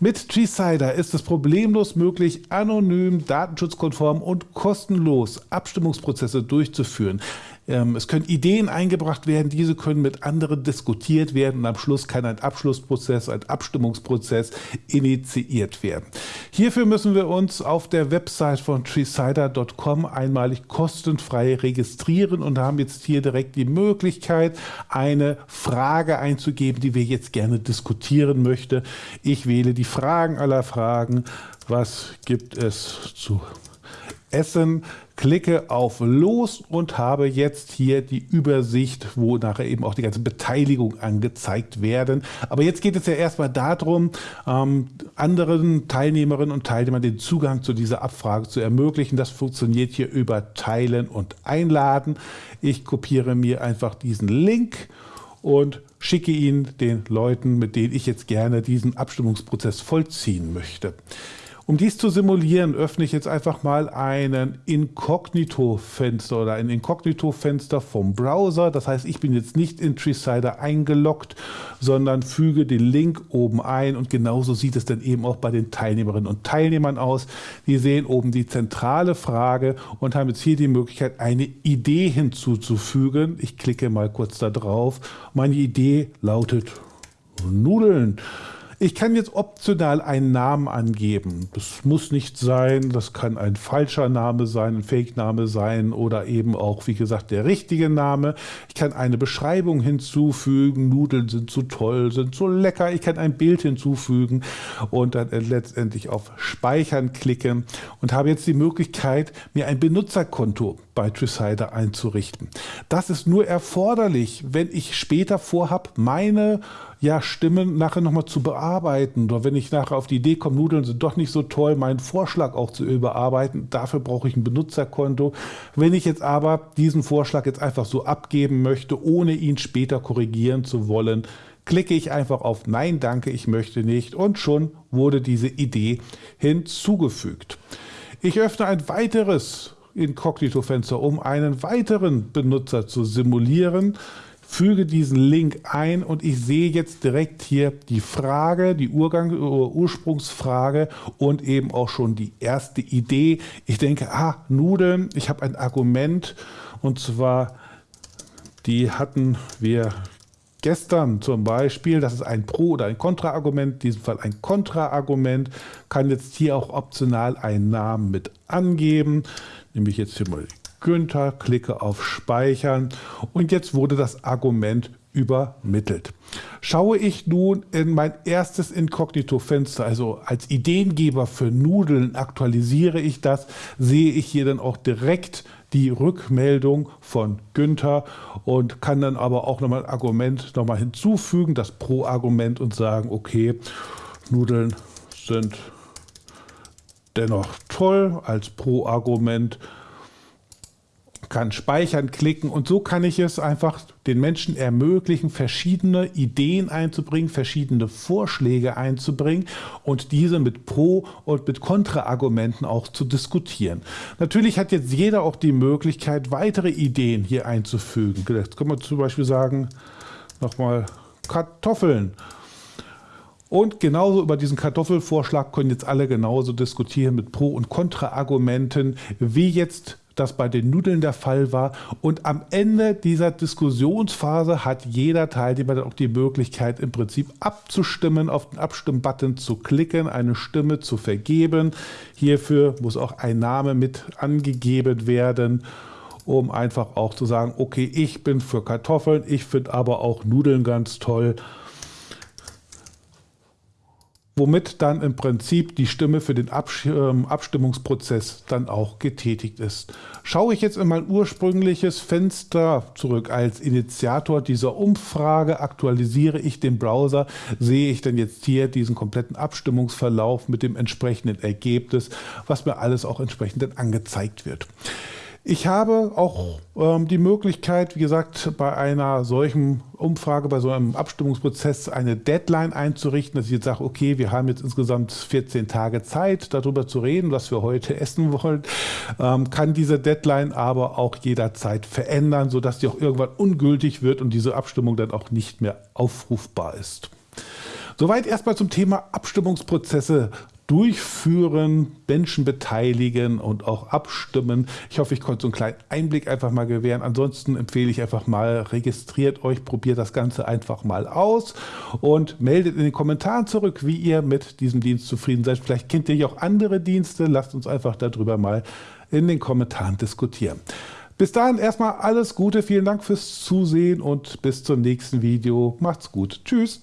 Mit Treesider ist es problemlos möglich, anonym, datenschutzkonform und kostenlos Abstimmungsprozesse durchzuführen. Ähm, es können Ideen eingebracht werden, diese können mit anderen diskutiert werden und am Schluss kann ein Abschlussprozess, ein Abstimmungsprozess initiiert werden. Hierfür müssen wir uns auf der Website von treesider.com einmalig kostenfrei registrieren und haben jetzt hier direkt die Möglichkeit, eine Frage einzugeben, die wir jetzt gerne diskutieren möchten. Ich wähle die Fragen aller Fragen. Was gibt es zu essen? klicke auf Los und habe jetzt hier die Übersicht, wo nachher eben auch die ganze Beteiligung angezeigt werden. Aber jetzt geht es ja erstmal darum, ähm, anderen Teilnehmerinnen und Teilnehmern den Zugang zu dieser Abfrage zu ermöglichen. Das funktioniert hier über Teilen und Einladen. Ich kopiere mir einfach diesen Link und schicke ihn den Leuten, mit denen ich jetzt gerne diesen Abstimmungsprozess vollziehen möchte. Um dies zu simulieren, öffne ich jetzt einfach mal einen Inkognito-Fenster oder ein Inkognito-Fenster vom Browser. Das heißt, ich bin jetzt nicht in Treesider eingeloggt, sondern füge den Link oben ein und genauso sieht es dann eben auch bei den Teilnehmerinnen und Teilnehmern aus. Die sehen oben die zentrale Frage und haben jetzt hier die Möglichkeit, eine Idee hinzuzufügen. Ich klicke mal kurz da drauf. Meine Idee lautet Nudeln. Ich kann jetzt optional einen Namen angeben. Das muss nicht sein, das kann ein falscher Name sein, ein Fake-Name sein oder eben auch, wie gesagt, der richtige Name. Ich kann eine Beschreibung hinzufügen. Nudeln sind so toll, sind so lecker. Ich kann ein Bild hinzufügen und dann letztendlich auf Speichern klicken und habe jetzt die Möglichkeit, mir ein Benutzerkonto bei Tricider einzurichten. Das ist nur erforderlich, wenn ich später vorhabe, meine ja, Stimmen nachher nochmal zu bearbeiten. Oder wenn ich nachher auf die Idee komme, Nudeln sind doch nicht so toll, meinen Vorschlag auch zu überarbeiten, dafür brauche ich ein Benutzerkonto. Wenn ich jetzt aber diesen Vorschlag jetzt einfach so abgeben möchte, ohne ihn später korrigieren zu wollen, klicke ich einfach auf Nein, danke, ich möchte nicht und schon wurde diese Idee hinzugefügt. Ich öffne ein weiteres Inkognito-Fenster, um einen weiteren Benutzer zu simulieren füge diesen Link ein und ich sehe jetzt direkt hier die Frage, die Urgang, Ursprungsfrage und eben auch schon die erste Idee. Ich denke, ah, Nudeln, ich habe ein Argument und zwar, die hatten wir gestern zum Beispiel, das ist ein Pro- oder ein Kontra-Argument, in diesem Fall ein Kontra-Argument, kann jetzt hier auch optional einen Namen mit angeben, nämlich jetzt hier mal Günther, klicke auf Speichern und jetzt wurde das Argument übermittelt. Schaue ich nun in mein erstes Inkognito-Fenster, also als Ideengeber für Nudeln aktualisiere ich das, sehe ich hier dann auch direkt die Rückmeldung von Günther und kann dann aber auch nochmal ein Argument nochmal hinzufügen, das Pro-Argument und sagen, okay, Nudeln sind dennoch toll als Pro-Argument kann speichern, klicken und so kann ich es einfach den Menschen ermöglichen, verschiedene Ideen einzubringen, verschiedene Vorschläge einzubringen und diese mit Pro- und mit Kontra-Argumenten auch zu diskutieren. Natürlich hat jetzt jeder auch die Möglichkeit, weitere Ideen hier einzufügen. Jetzt können wir zum Beispiel sagen, nochmal Kartoffeln. Und genauso über diesen Kartoffelvorschlag können jetzt alle genauso diskutieren mit Pro- und Kontra-Argumenten, wie jetzt das bei den Nudeln der Fall war. Und am Ende dieser Diskussionsphase hat jeder Teilnehmer dann auch die Möglichkeit, im Prinzip abzustimmen, auf den Abstimmbutton zu klicken, eine Stimme zu vergeben. Hierfür muss auch ein Name mit angegeben werden um einfach auch zu sagen, okay, ich bin für Kartoffeln, ich finde aber auch Nudeln ganz toll womit dann im Prinzip die Stimme für den ähm, Abstimmungsprozess dann auch getätigt ist. Schaue ich jetzt in mein ursprüngliches Fenster zurück als Initiator dieser Umfrage, aktualisiere ich den Browser, sehe ich dann jetzt hier diesen kompletten Abstimmungsverlauf mit dem entsprechenden Ergebnis, was mir alles auch entsprechend dann angezeigt wird. Ich habe auch ähm, die Möglichkeit, wie gesagt, bei einer solchen Umfrage, bei so einem Abstimmungsprozess eine Deadline einzurichten, dass ich jetzt sage, okay, wir haben jetzt insgesamt 14 Tage Zeit, darüber zu reden, was wir heute essen wollen, ähm, kann diese Deadline aber auch jederzeit verändern, sodass die auch irgendwann ungültig wird und diese Abstimmung dann auch nicht mehr aufrufbar ist. Soweit erstmal zum Thema Abstimmungsprozesse durchführen, Menschen beteiligen und auch abstimmen. Ich hoffe, ich konnte so einen kleinen Einblick einfach mal gewähren. Ansonsten empfehle ich einfach mal, registriert euch, probiert das Ganze einfach mal aus und meldet in den Kommentaren zurück, wie ihr mit diesem Dienst zufrieden seid. Vielleicht kennt ihr ja auch andere Dienste. Lasst uns einfach darüber mal in den Kommentaren diskutieren. Bis dahin erstmal alles Gute, vielen Dank fürs Zusehen und bis zum nächsten Video. Macht's gut. Tschüss.